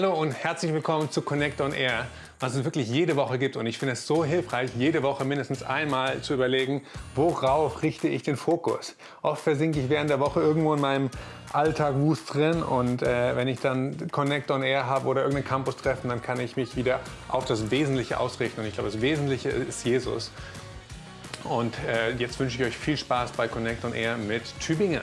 Hallo und herzlich willkommen zu Connect on Air, was es wirklich jede Woche gibt. Und ich finde es so hilfreich, jede Woche mindestens einmal zu überlegen, worauf richte ich den Fokus. Oft versinke ich während der Woche irgendwo in meinem Alltag wust drin und äh, wenn ich dann Connect on Air habe oder irgendein Campus-Treffen, dann kann ich mich wieder auf das Wesentliche ausrichten. Und ich glaube, das Wesentliche ist Jesus. Und äh, jetzt wünsche ich euch viel Spaß bei Connect on Air mit Tübingen.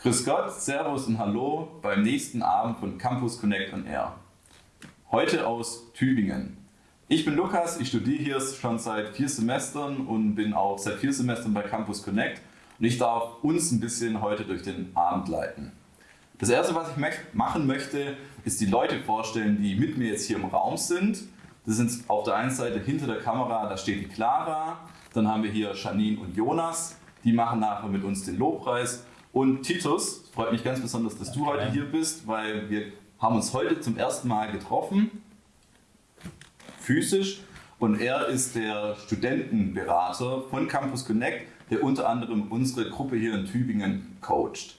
Grüß Gott, Servus und Hallo beim nächsten Abend von Campus Connect on Air. Heute aus Tübingen. Ich bin Lukas, ich studiere hier schon seit vier Semestern und bin auch seit vier Semestern bei Campus Connect und ich darf uns ein bisschen heute durch den Abend leiten. Das erste, was ich machen möchte, ist die Leute vorstellen, die mit mir jetzt hier im Raum sind. Das sind auf der einen Seite hinter der Kamera, da steht die Clara, dann haben wir hier Janine und Jonas, die machen nachher mit uns den Lobpreis und Titus, freut mich ganz besonders, dass du heute hier bist, weil wir haben uns heute zum ersten Mal getroffen, physisch. Und er ist der Studentenberater von Campus Connect, der unter anderem unsere Gruppe hier in Tübingen coacht.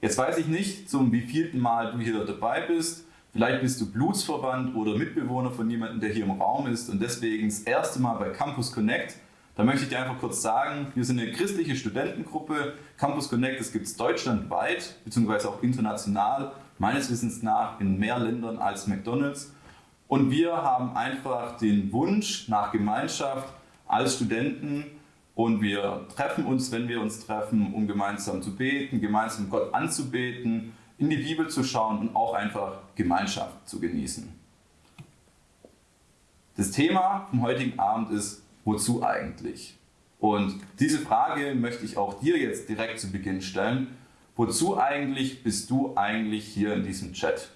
Jetzt weiß ich nicht, zum wievielten Mal du hier dabei bist. Vielleicht bist du Blutsverwandt oder Mitbewohner von jemandem, der hier im Raum ist und deswegen das erste Mal bei Campus Connect. Da möchte ich dir einfach kurz sagen, wir sind eine christliche Studentengruppe. Campus Connect, das gibt es deutschlandweit, beziehungsweise auch international, meines Wissens nach in mehr Ländern als McDonalds. Und wir haben einfach den Wunsch nach Gemeinschaft als Studenten und wir treffen uns, wenn wir uns treffen, um gemeinsam zu beten, gemeinsam Gott anzubeten, in die Bibel zu schauen und auch einfach Gemeinschaft zu genießen. Das Thema vom heutigen Abend ist wozu eigentlich? Und diese Frage möchte ich auch dir jetzt direkt zu Beginn stellen. Wozu eigentlich bist du eigentlich hier in diesem Chat?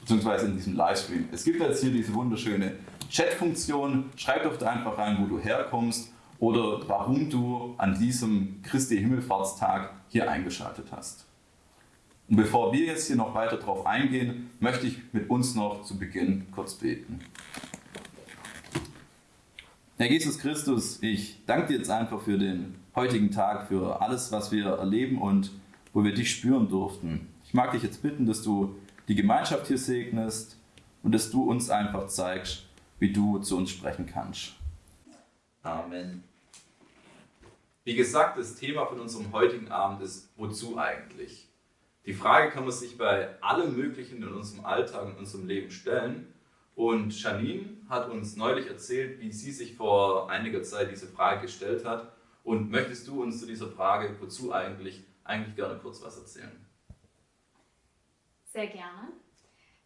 Beziehungsweise in diesem Livestream. Es gibt jetzt hier diese wunderschöne Chat-Funktion. Schreib doch da einfach rein, wo du herkommst oder warum du an diesem Christi Himmelfahrtstag hier eingeschaltet hast. Und bevor wir jetzt hier noch weiter drauf eingehen, möchte ich mit uns noch zu Beginn kurz beten. Herr Jesus Christus, ich danke dir jetzt einfach für den heutigen Tag, für alles, was wir erleben und wo wir dich spüren durften. Ich mag dich jetzt bitten, dass du die Gemeinschaft hier segnest und dass du uns einfach zeigst, wie du zu uns sprechen kannst. Amen. Wie gesagt, das Thema von unserem heutigen Abend ist, wozu eigentlich? Die Frage kann man sich bei allem Möglichen in unserem Alltag und unserem Leben stellen. Und Janine hat uns neulich erzählt, wie sie sich vor einiger Zeit diese Frage gestellt hat. Und möchtest du uns zu dieser Frage, wozu eigentlich, eigentlich gerne kurz was erzählen? Sehr gerne.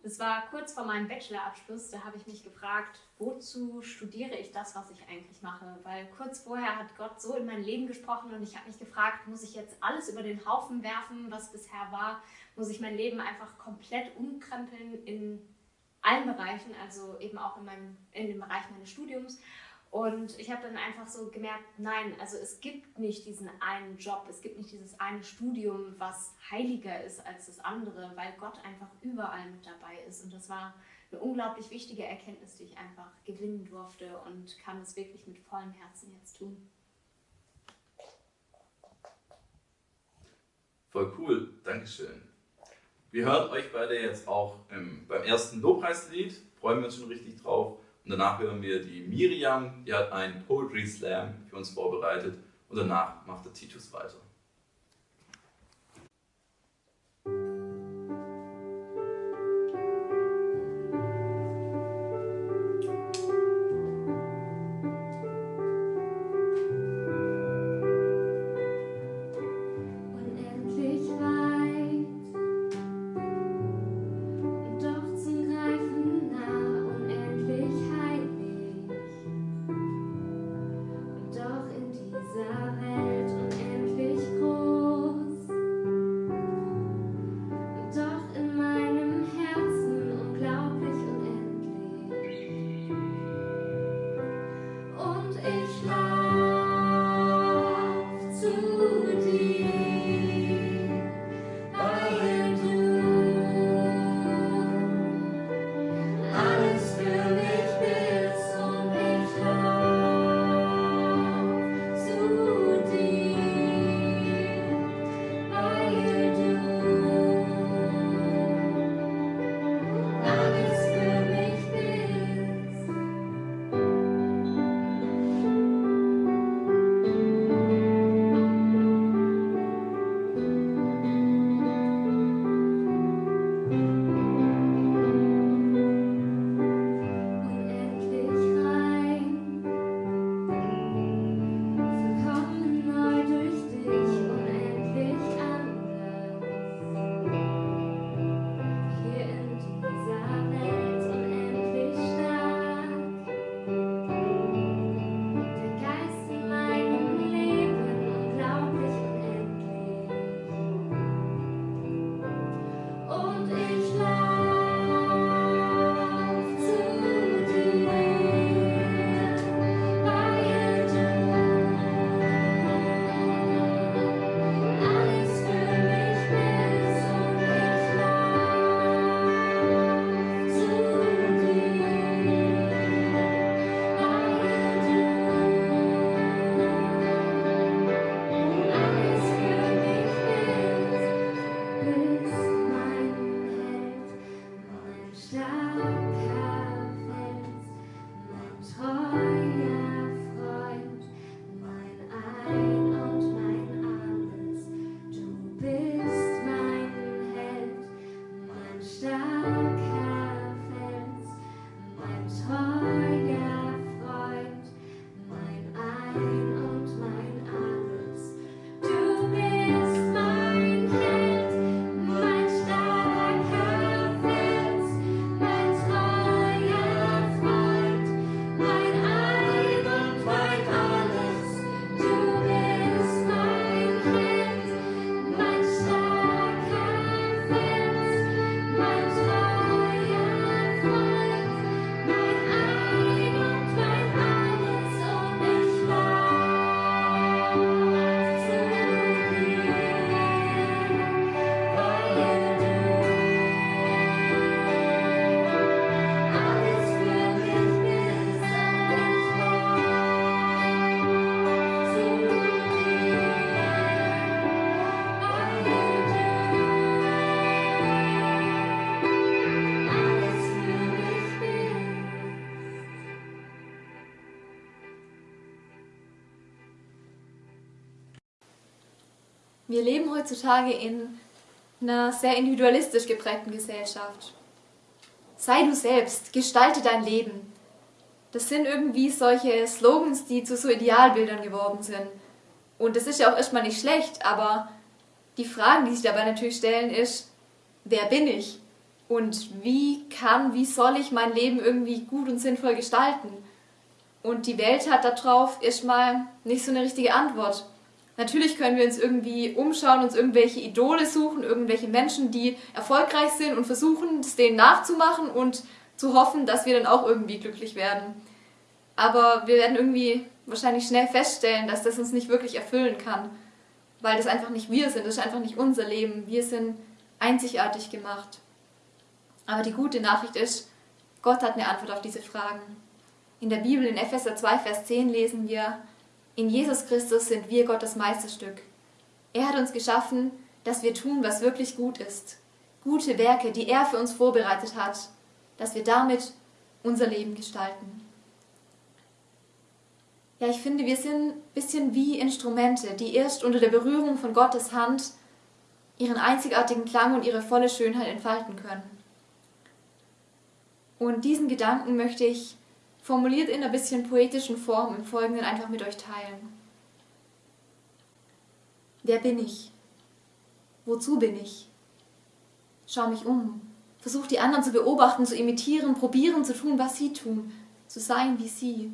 Das war kurz vor meinem Bachelorabschluss, da habe ich mich gefragt, wozu studiere ich das, was ich eigentlich mache? Weil kurz vorher hat Gott so in mein Leben gesprochen und ich habe mich gefragt, muss ich jetzt alles über den Haufen werfen, was bisher war? Muss ich mein Leben einfach komplett umkrempeln in allen Bereichen, also eben auch in, meinem, in dem Bereich meines Studiums. Und ich habe dann einfach so gemerkt, nein, also es gibt nicht diesen einen Job, es gibt nicht dieses eine Studium, was heiliger ist als das andere, weil Gott einfach überall mit dabei ist. Und das war eine unglaublich wichtige Erkenntnis, die ich einfach gewinnen durfte und kann es wirklich mit vollem Herzen jetzt tun. Voll cool, Dankeschön. Wir hören euch beide jetzt auch ähm, beim ersten Lobpreislied, freuen wir uns schon richtig drauf. Und danach hören wir die Miriam, die hat einen Poetry Slam für uns vorbereitet. Und danach macht der Titus weiter. Wir leben heutzutage in einer sehr individualistisch geprägten Gesellschaft. Sei du selbst, gestalte dein Leben. Das sind irgendwie solche Slogans, die zu so Idealbildern geworden sind. Und das ist ja auch erstmal nicht schlecht, aber die Fragen, die sich dabei natürlich stellen, ist, wer bin ich? Und wie kann, wie soll ich mein Leben irgendwie gut und sinnvoll gestalten? Und die Welt hat darauf erstmal nicht so eine richtige Antwort. Natürlich können wir uns irgendwie umschauen, uns irgendwelche Idole suchen, irgendwelche Menschen, die erfolgreich sind und versuchen, es denen nachzumachen und zu hoffen, dass wir dann auch irgendwie glücklich werden. Aber wir werden irgendwie wahrscheinlich schnell feststellen, dass das uns nicht wirklich erfüllen kann, weil das einfach nicht wir sind, das ist einfach nicht unser Leben. Wir sind einzigartig gemacht. Aber die gute Nachricht ist, Gott hat eine Antwort auf diese Fragen. In der Bibel in Epheser 2, Vers 10 lesen wir, in Jesus Christus sind wir Gottes Meisterstück. Er hat uns geschaffen, dass wir tun, was wirklich gut ist. Gute Werke, die er für uns vorbereitet hat, dass wir damit unser Leben gestalten. Ja, ich finde, wir sind ein bisschen wie Instrumente, die erst unter der Berührung von Gottes Hand ihren einzigartigen Klang und ihre volle Schönheit entfalten können. Und diesen Gedanken möchte ich formuliert in einer bisschen poetischen Form im Folgenden einfach mit euch teilen. Wer bin ich? Wozu bin ich? Schau mich um. Versuch die anderen zu beobachten, zu imitieren, probieren zu tun, was sie tun, zu sein wie sie.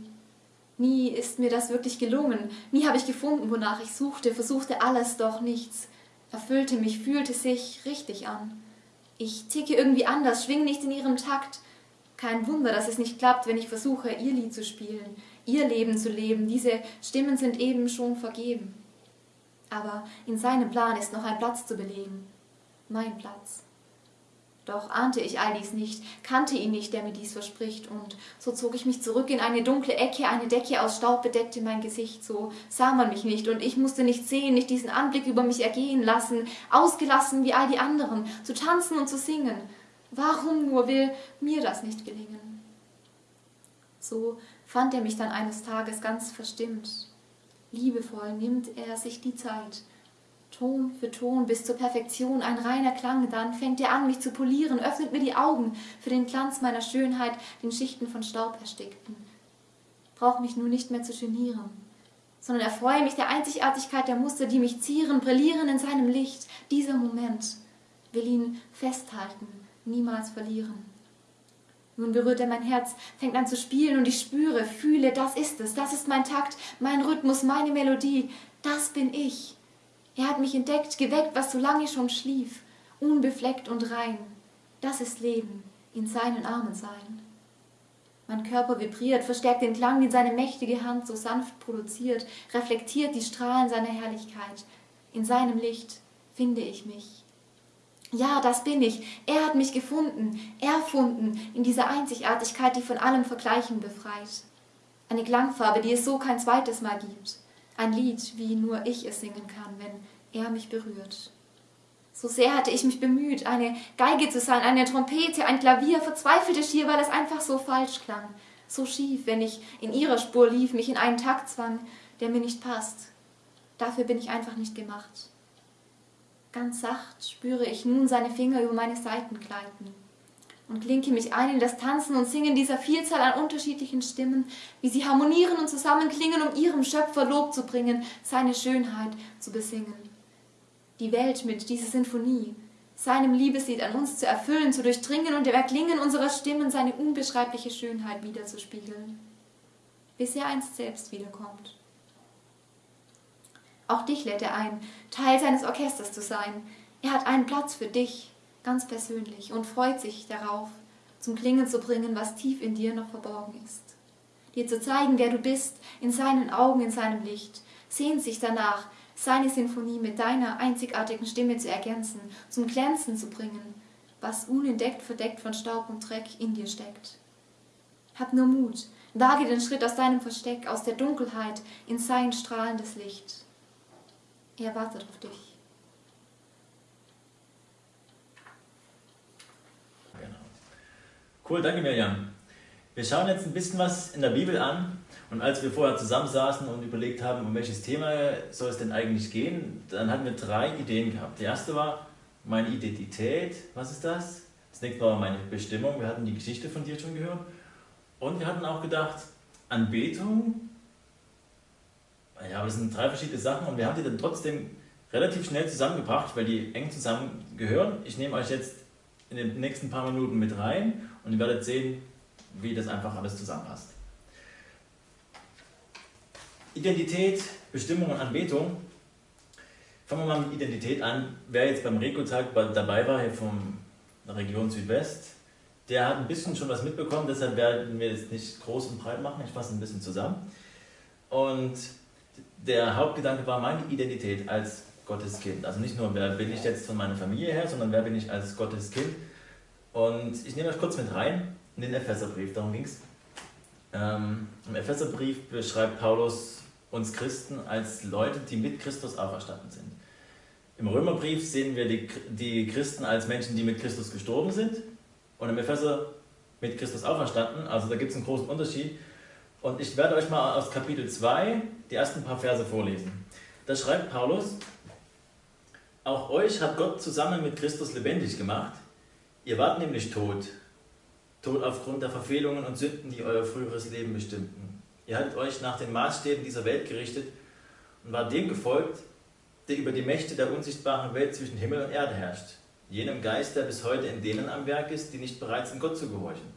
Nie ist mir das wirklich gelungen. Nie habe ich gefunden, wonach ich suchte, versuchte alles, doch nichts. Erfüllte mich, fühlte sich richtig an. Ich ticke irgendwie anders, schwing nicht in ihrem Takt. Kein Wunder, dass es nicht klappt, wenn ich versuche, ihr Lied zu spielen, ihr Leben zu leben. Diese Stimmen sind eben schon vergeben. Aber in seinem Plan ist noch ein Platz zu belegen. Mein Platz. Doch ahnte ich all dies nicht, kannte ihn nicht, der mir dies verspricht, und so zog ich mich zurück in eine dunkle Ecke, eine Decke aus Staub bedeckte mein Gesicht, so sah man mich nicht, und ich musste nicht sehen, nicht diesen Anblick über mich ergehen lassen, ausgelassen wie all die anderen, zu tanzen und zu singen. Warum nur will mir das nicht gelingen? So fand er mich dann eines Tages ganz verstimmt. Liebevoll nimmt er sich die Zeit, Ton für Ton bis zur Perfektion ein reiner Klang, dann fängt er an, mich zu polieren, öffnet mir die Augen für den Glanz meiner Schönheit, den Schichten von Staub erstickten. Brauch mich nur nicht mehr zu genieren, sondern erfreue mich der Einzigartigkeit der Muster, die mich zieren, brillieren in seinem Licht. Dieser Moment will ihn festhalten, niemals verlieren. Nun berührt er mein Herz, fängt an zu spielen und ich spüre, fühle, das ist es, das ist mein Takt, mein Rhythmus, meine Melodie, das bin ich. Er hat mich entdeckt, geweckt, was so lange schon schlief, unbefleckt und rein. Das ist Leben, in seinen Armen sein. Mein Körper vibriert, verstärkt den Klang, den seine mächtige Hand so sanft produziert, reflektiert die Strahlen seiner Herrlichkeit. In seinem Licht finde ich mich. Ja, das bin ich. Er hat mich gefunden, erfunden, in dieser Einzigartigkeit, die von allem Vergleichen befreit. Eine Klangfarbe, die es so kein zweites Mal gibt. Ein Lied, wie nur ich es singen kann, wenn er mich berührt. So sehr hatte ich mich bemüht, eine Geige zu sein, eine Trompete, ein Klavier, verzweifelte schier, weil es einfach so falsch klang, so schief, wenn ich in ihrer Spur lief, mich in einen Takt zwang, der mir nicht passt. Dafür bin ich einfach nicht gemacht. Ganz sacht spüre ich nun seine Finger über meine Seiten gleiten und klinke mich ein in das Tanzen und Singen dieser Vielzahl an unterschiedlichen Stimmen, wie sie harmonieren und zusammenklingen, um ihrem Schöpfer Lob zu bringen, seine Schönheit zu besingen. Die Welt mit dieser Sinfonie, seinem Liebeslied an uns zu erfüllen, zu durchdringen und im Erklingen unserer Stimmen seine unbeschreibliche Schönheit wiederzuspiegeln, bis er einst selbst wiederkommt. Auch dich lädt er ein, Teil seines Orchesters zu sein. Er hat einen Platz für dich, ganz persönlich und freut sich darauf, zum Klingen zu bringen, was tief in dir noch verborgen ist. Dir zu zeigen, wer du bist, in seinen Augen, in seinem Licht, sehnt sich danach, seine Sinfonie mit deiner einzigartigen Stimme zu ergänzen, zum Glänzen zu bringen, was unentdeckt verdeckt von Staub und Dreck in dir steckt. Hab nur Mut, wage den Schritt aus deinem Versteck, aus der Dunkelheit in sein strahlendes Licht. Er wartet auf dich. Cool, danke Mirjam. Wir schauen jetzt ein bisschen was in der Bibel an. Und als wir vorher zusammensaßen und überlegt haben, um welches Thema soll es denn eigentlich gehen, dann hatten wir drei Ideen gehabt. Die erste war meine Identität. Was ist das? Das nächste war meine Bestimmung. Wir hatten die Geschichte von dir schon gehört. Und wir hatten auch gedacht, Anbetung. Ja, aber das sind drei verschiedene Sachen und wir haben die dann trotzdem relativ schnell zusammengebracht, weil die eng zusammengehören. Ich nehme euch jetzt in den nächsten paar Minuten mit rein und ihr werdet sehen, wie das einfach alles zusammenpasst. Identität, Bestimmung und Anbetung. Fangen wir mal mit Identität an. Wer jetzt beim Reko-Tag dabei war, hier von der Region Südwest, der hat ein bisschen schon was mitbekommen, deshalb werden wir es nicht groß und breit machen, ich fasse ein bisschen zusammen. Und der Hauptgedanke war meine Identität als Gottes Kind. Also nicht nur, wer bin ich jetzt von meiner Familie her, sondern wer bin ich als Gottes Kind. Und ich nehme euch kurz mit rein in den Epheserbrief, darum ging es. Ähm, Im Epheserbrief beschreibt Paulus uns Christen als Leute, die mit Christus auferstanden sind. Im Römerbrief sehen wir die, die Christen als Menschen, die mit Christus gestorben sind und im Epheser mit Christus auferstanden. Also da gibt es einen großen Unterschied. Und ich werde euch mal aus Kapitel 2 die ersten paar Verse vorlesen. Da schreibt Paulus, auch euch hat Gott zusammen mit Christus lebendig gemacht. Ihr wart nämlich tot. Tot aufgrund der Verfehlungen und Sünden, die euer früheres Leben bestimmten. Ihr hattet euch nach den Maßstäben dieser Welt gerichtet und war dem gefolgt, der über die Mächte der unsichtbaren Welt zwischen Himmel und Erde herrscht. Jenem Geist, der bis heute in denen am Werk ist, die nicht bereit sind, Gott zu gehorchen.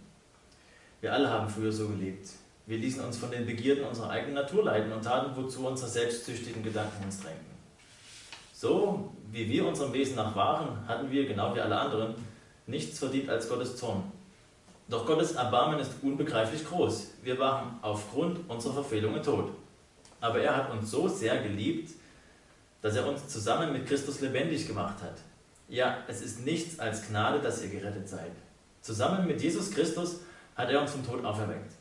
Wir alle haben früher so gelebt. Wir ließen uns von den Begierden unserer eigenen Natur leiten und taten, wozu unsere selbstsüchtigen Gedanken uns drängten. So wie wir unserem Wesen nach waren, hatten wir, genau wie alle anderen, nichts verdient als Gottes Zorn. Doch Gottes Erbarmen ist unbegreiflich groß. Wir waren aufgrund unserer Verfehlungen tot. Aber er hat uns so sehr geliebt, dass er uns zusammen mit Christus lebendig gemacht hat. Ja, es ist nichts als Gnade, dass ihr gerettet seid. Zusammen mit Jesus Christus hat er uns vom Tod auferweckt.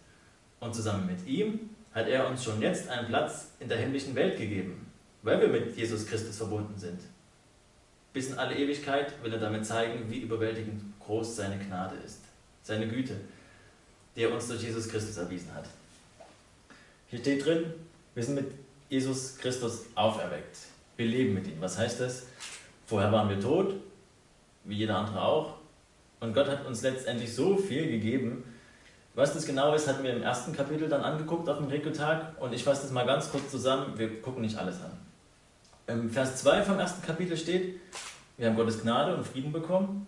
Und zusammen mit ihm hat er uns schon jetzt einen Platz in der himmlischen Welt gegeben weil wir mit Jesus Christus verbunden sind. Bis in alle Ewigkeit will er damit zeigen, wie überwältigend groß seine Gnade ist, seine Güte, die er uns durch Jesus Christus erwiesen hat. Hier steht drin, wir sind mit Jesus Christus auferweckt. Wir leben mit ihm. Was heißt das? Vorher waren wir tot, wie jeder andere auch. Und Gott hat uns letztendlich so viel gegeben. Was das genau ist, hatten wir im ersten Kapitel dann angeguckt auf dem Rekotag. Und ich fasse das mal ganz kurz zusammen. Wir gucken nicht alles an. Im Vers 2 vom ersten Kapitel steht, wir haben Gottes Gnade und Frieden bekommen.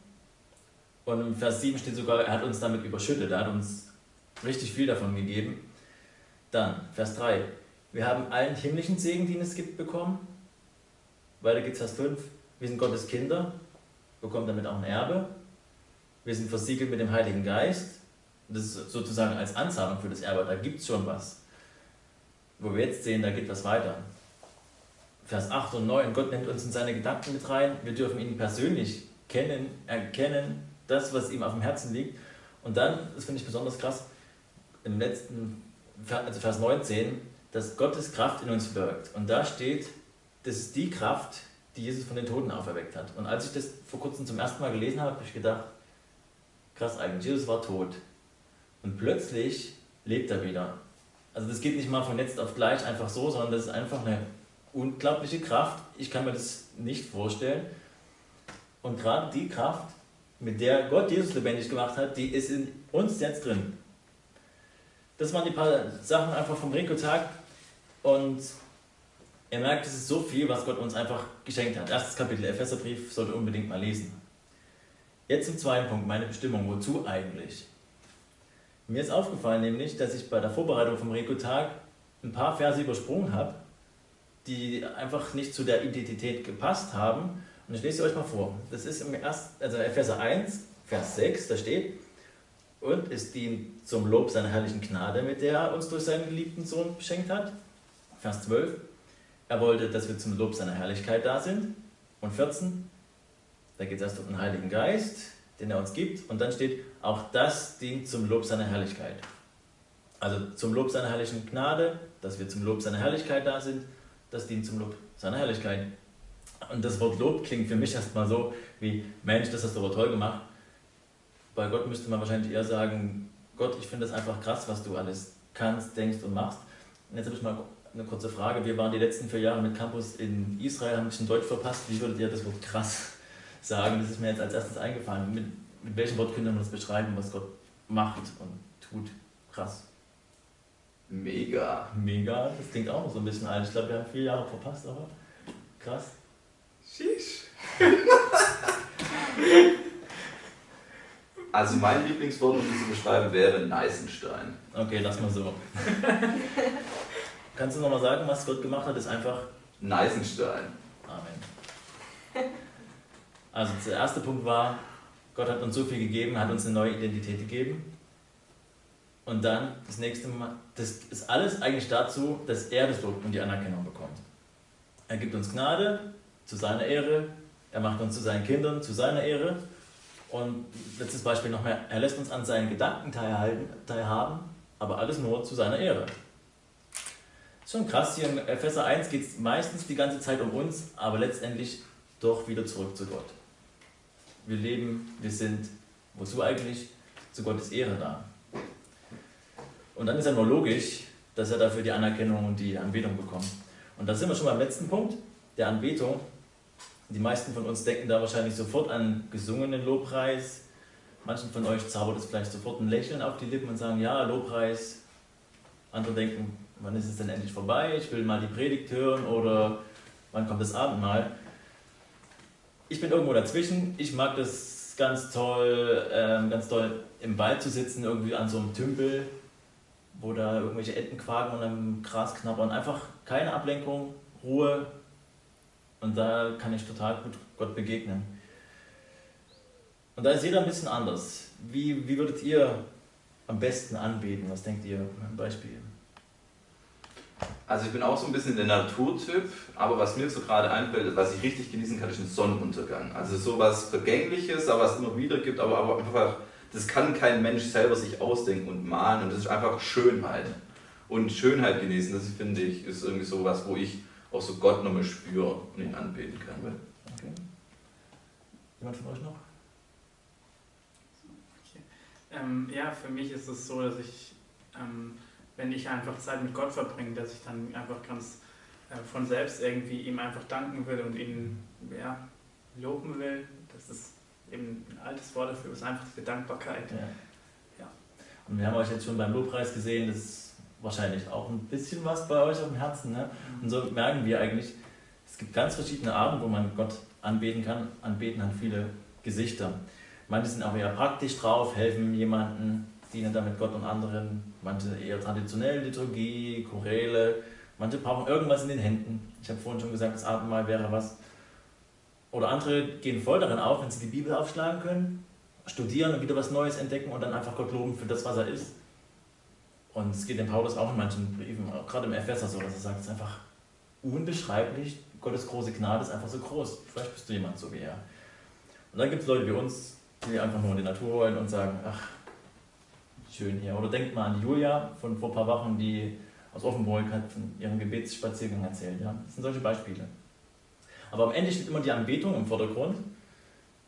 Und im Vers 7 steht sogar, er hat uns damit überschüttet, er hat uns richtig viel davon gegeben. Dann, Vers 3, wir haben allen himmlischen Segen, den es gibt, bekommen. Weiter geht es Vers 5, wir sind Gottes Kinder, bekommen damit auch ein Erbe. Wir sind versiegelt mit dem Heiligen Geist. Das ist sozusagen als Anzahlung für das Erbe, da gibt es schon was. Wo wir jetzt sehen, da geht was weiter. Vers 8 und 9, Gott nimmt uns in seine Gedanken mit rein. Wir dürfen ihn persönlich kennen, erkennen, das, was ihm auf dem Herzen liegt. Und dann, das finde ich besonders krass, im letzten, also Vers 19, dass Gottes Kraft in uns wirkt. Und da steht, das ist die Kraft, die Jesus von den Toten auferweckt hat. Und als ich das vor kurzem zum ersten Mal gelesen habe, habe ich gedacht, krass eigentlich, Jesus war tot. Und plötzlich lebt er wieder. Also das geht nicht mal von jetzt auf gleich einfach so, sondern das ist einfach eine unglaubliche Kraft. Ich kann mir das nicht vorstellen. Und gerade die Kraft, mit der Gott Jesus lebendig gemacht hat, die ist in uns jetzt drin. Das waren die paar Sachen einfach vom Rico-Tag. Und er merkt, es ist so viel, was Gott uns einfach geschenkt hat. Erstes Kapitel, Epheserbrief, sollte unbedingt mal lesen. Jetzt zum zweiten Punkt, meine Bestimmung. Wozu eigentlich? Mir ist aufgefallen nämlich, dass ich bei der Vorbereitung vom Rico-Tag ein paar Verse übersprungen habe die einfach nicht zu der Identität gepasst haben. Und ich lese euch mal vor. Das ist im ersten, also Epheser 1, Vers 6, da steht, und es dient zum Lob seiner herrlichen Gnade, mit der er uns durch seinen geliebten Sohn beschenkt hat. Vers 12, er wollte, dass wir zum Lob seiner Herrlichkeit da sind. Und 14, da geht es erst um den Heiligen Geist, den er uns gibt. Und dann steht, auch das dient zum Lob seiner Herrlichkeit. Also zum Lob seiner herrlichen Gnade, dass wir zum Lob seiner Herrlichkeit da sind das dient zum Lob seiner Herrlichkeit. Und das Wort Lob klingt für mich erstmal so wie, Mensch, das hast du aber toll gemacht. Bei Gott müsste man wahrscheinlich eher sagen, Gott, ich finde das einfach krass, was du alles kannst, denkst und machst. Und jetzt habe ich mal eine kurze Frage. Wir waren die letzten vier Jahre mit Campus in Israel, haben ein bisschen Deutsch verpasst. Wie würdet ihr das Wort krass sagen? Das ist mir jetzt als erstes eingefallen. Mit, mit welchem Wort könnte man das beschreiben, was Gott macht und tut? Krass. Mega. Mega, das klingt auch noch so ein bisschen alt. Ich glaube, wir haben vier Jahre verpasst, aber krass. Sheesh. also mein Lieblingswort, um das zu beschreiben, wäre Neisenstein. Okay, lass mal so. Kannst du nochmal sagen, was Gott gemacht hat? Ist einfach Neisenstein. Also der erste Punkt war, Gott hat uns so viel gegeben, hat uns eine neue Identität gegeben. Und dann das nächste Mal, das ist alles eigentlich dazu, dass er das Lob und die Anerkennung bekommt. Er gibt uns Gnade zu seiner Ehre, er macht uns zu seinen Kindern zu seiner Ehre. Und letztes Beispiel noch mehr, er lässt uns an seinen Gedanken teilhaben, aber alles nur zu seiner Ehre. Schon krass, hier in Epheser 1 geht es meistens die ganze Zeit um uns, aber letztendlich doch wieder zurück zu Gott. Wir leben, wir sind, wozu eigentlich? Zu Gottes Ehre da. Und dann ist ja nur logisch, dass er dafür die Anerkennung und die Anbetung bekommt. Und da sind wir schon beim letzten Punkt, der Anbetung. Die meisten von uns denken da wahrscheinlich sofort an gesungenen Lobpreis. Manchen von euch zaubert es vielleicht sofort ein Lächeln auf die Lippen und sagen, ja, Lobpreis. Andere denken, wann ist es denn endlich vorbei? Ich will mal die Predigt hören oder wann kommt das Abendmahl? Ich bin irgendwo dazwischen. Ich mag das ganz toll, ähm, ganz toll im Wald zu sitzen, irgendwie an so einem Tümpel, wo da irgendwelche Enten quaken und am Gras knabbern. Einfach keine Ablenkung, Ruhe. Und da kann ich total gut Gott begegnen. Und da ist jeder ein bisschen anders. Wie, wie würdet ihr am besten anbeten? Was denkt ihr? Ein Beispiel. Also ich bin auch so ein bisschen der Naturtyp, aber was mir so gerade einfällt, was ich richtig genießen kann, ist ein Sonnenuntergang. Also sowas Vergängliches, aber was es immer wieder gibt, aber, aber einfach, das kann kein Mensch selber sich ausdenken und malen und das ist einfach Schönheit. Und Schönheit genießen, das finde ich, ist irgendwie sowas, wo ich auch so Gott nochmal spüre und ihn anbeten kann. Okay. Jemand von euch noch? Okay. Ähm, ja, für mich ist es so, dass ich ähm, wenn ich einfach Zeit mit Gott verbringe, dass ich dann einfach ganz äh, von selbst irgendwie ihm einfach danken will und ihn ja, loben will. Das ist eben ein altes Wort dafür, ist einfach diese Dankbarkeit. Ja. ja. Und wir haben euch jetzt schon beim Lobpreis gesehen, das ist wahrscheinlich auch ein bisschen was bei euch auf dem Herzen. Ne? Und so merken wir eigentlich, es gibt ganz verschiedene Arten, wo man Gott anbeten kann. Anbeten hat viele Gesichter. Manche sind auch eher praktisch drauf, helfen jemandem, dienen damit Gott und anderen. Manche eher traditionell Liturgie, Choräle. Manche brauchen irgendwas in den Händen. Ich habe vorhin schon gesagt, das Abendmahl wäre was. Oder andere gehen voll darin auf, wenn sie die Bibel aufschlagen können, studieren und wieder was Neues entdecken und dann einfach Gott loben für das, was er ist. Und es geht dem Paulus auch in manchen Briefen, auch gerade im Epheser so, dass er sagt, es ist einfach unbeschreiblich, Gottes große Gnade ist einfach so groß. Vielleicht bist du jemand so wie er. Und dann gibt es Leute wie uns, die einfach nur in die Natur wollen und sagen, ach, schön hier. Oder denkt mal an Julia von vor ein paar Wochen, die aus Offenburg hat von ihrem Gebetsspaziergang erzählt. Ja? Das sind solche Beispiele. Aber am Ende steht immer die Anbetung im Vordergrund.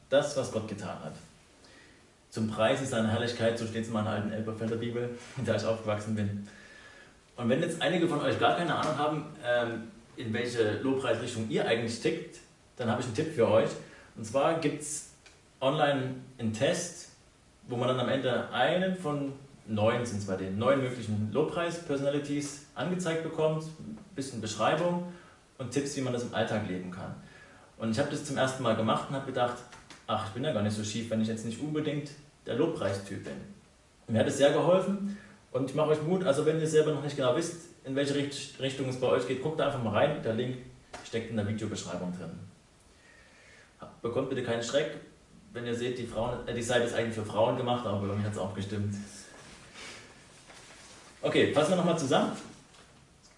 Das, was Gott getan hat. Zum Preis seiner Herrlichkeit, so steht es in meiner alten Elberfelder Bibel, in der ich aufgewachsen bin. Und wenn jetzt einige von euch gar keine Ahnung haben, ähm, in welche Lobpreisrichtung ihr eigentlich tickt, dann habe ich einen Tipp für euch. Und zwar gibt es online einen Test, wo man dann am Ende einen von neun, sind es bei den neun möglichen Lobpreis-Personalities angezeigt bekommt, ein bisschen Beschreibung und Tipps, wie man das im Alltag leben kann. Und ich habe das zum ersten Mal gemacht und habe gedacht, ach, ich bin ja gar nicht so schief, wenn ich jetzt nicht unbedingt der Lobpreistyp bin. Mir hat es sehr geholfen und ich mache euch Mut, also wenn ihr selber noch nicht genau wisst, in welche Richtung es bei euch geht, guckt einfach mal rein, der Link steckt in der Videobeschreibung drin. Bekommt bitte keinen Schreck, wenn ihr seht, die, Frauen, äh, die Seite ist eigentlich für Frauen gemacht, aber bei mir hat es auch gestimmt. Okay, fassen wir nochmal zusammen.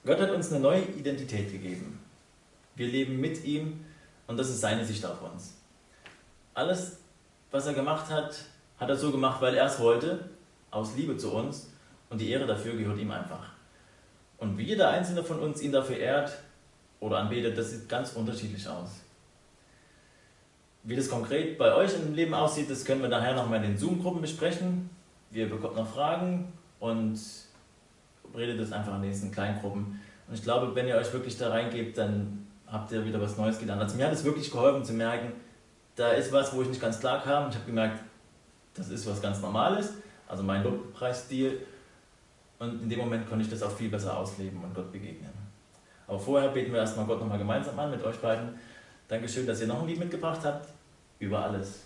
Gott hat uns eine neue Identität gegeben. Wir leben mit ihm und das ist seine Sicht auf uns. Alles, was er gemacht hat, hat er so gemacht, weil er es wollte, aus Liebe zu uns und die Ehre dafür gehört ihm einfach. Und wie jeder einzelne von uns ihn dafür ehrt oder anbetet, das sieht ganz unterschiedlich aus. Wie das konkret bei euch im Leben aussieht, das können wir nachher nochmal in den Zoom-Gruppen besprechen. ihr bekommt noch Fragen und redet es einfach in diesen kleinen Gruppen. Und ich glaube, wenn ihr euch wirklich da reingebt, dann habt ihr wieder was Neues gelernt. Also mir hat es wirklich geholfen zu merken, da ist was, wo ich nicht ganz klar kam. Ich habe gemerkt, das ist was ganz Normales, also mein Lobpreisstil. Und in dem Moment konnte ich das auch viel besser ausleben und Gott begegnen. Aber vorher beten wir erstmal Gott nochmal gemeinsam an mit euch beiden. Dankeschön, dass ihr noch ein Lied mitgebracht habt. Über alles.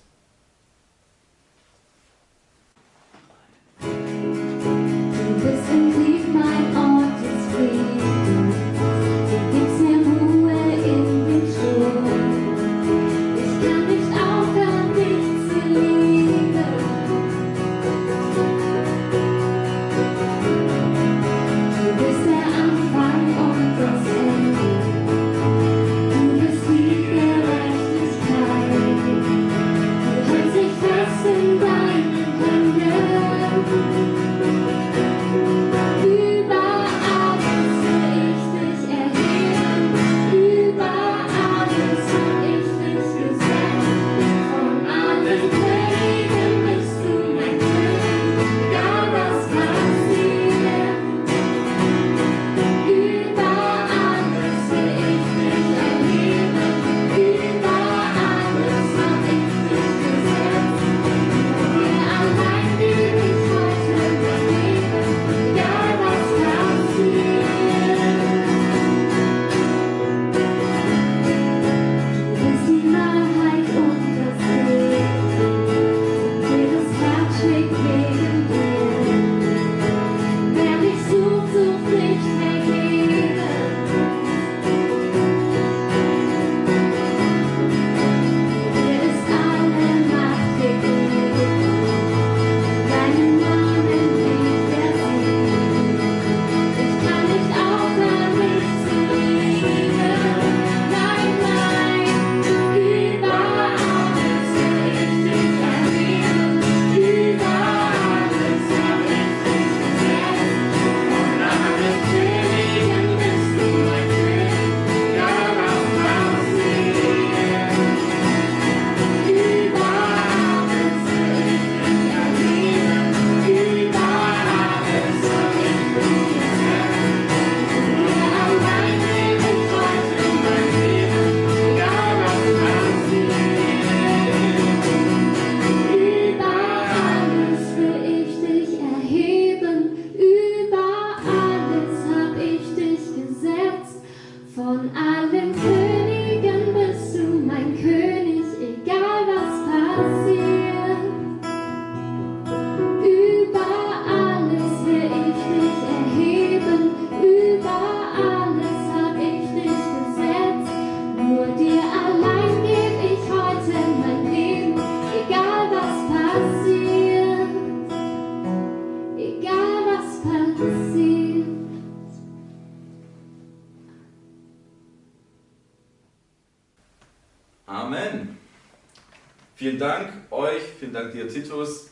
Vielen Dank euch, vielen Dank dir Titus.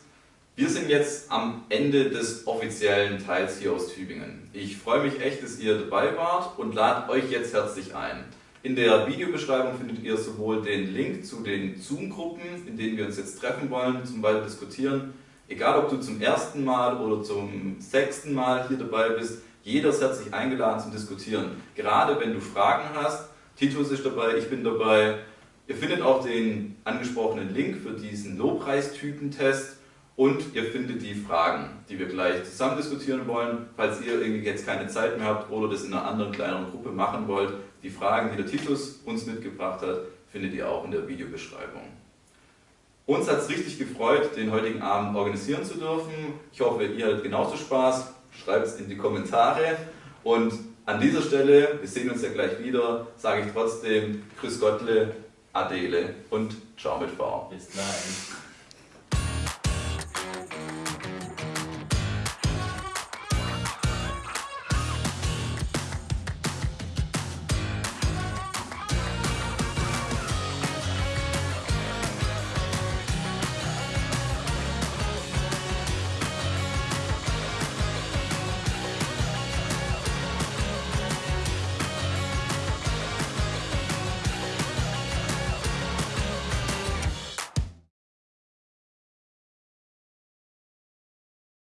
Wir sind jetzt am Ende des offiziellen Teils hier aus Tübingen. Ich freue mich echt, dass ihr dabei wart und lade euch jetzt herzlich ein. In der Videobeschreibung findet ihr sowohl den Link zu den Zoom-Gruppen, in denen wir uns jetzt treffen wollen, zum weiter diskutieren. Egal, ob du zum ersten Mal oder zum sechsten Mal hier dabei bist, jeder ist herzlich eingeladen zum Diskutieren. Gerade wenn du Fragen hast, Titus ist dabei, ich bin dabei. Ihr findet auch den angesprochenen Link für diesen Lobpreistypentest und ihr findet die Fragen, die wir gleich zusammen diskutieren wollen. Falls ihr irgendwie jetzt keine Zeit mehr habt oder das in einer anderen kleineren Gruppe machen wollt, die Fragen, die der Titus uns mitgebracht hat, findet ihr auch in der Videobeschreibung. Uns hat es richtig gefreut, den heutigen Abend organisieren zu dürfen. Ich hoffe, ihr hattet genauso Spaß. Schreibt es in die Kommentare. Und an dieser Stelle, wir sehen uns ja gleich wieder, sage ich trotzdem Grüß Gottle, Adele und Ciao mit V. Bis gleich.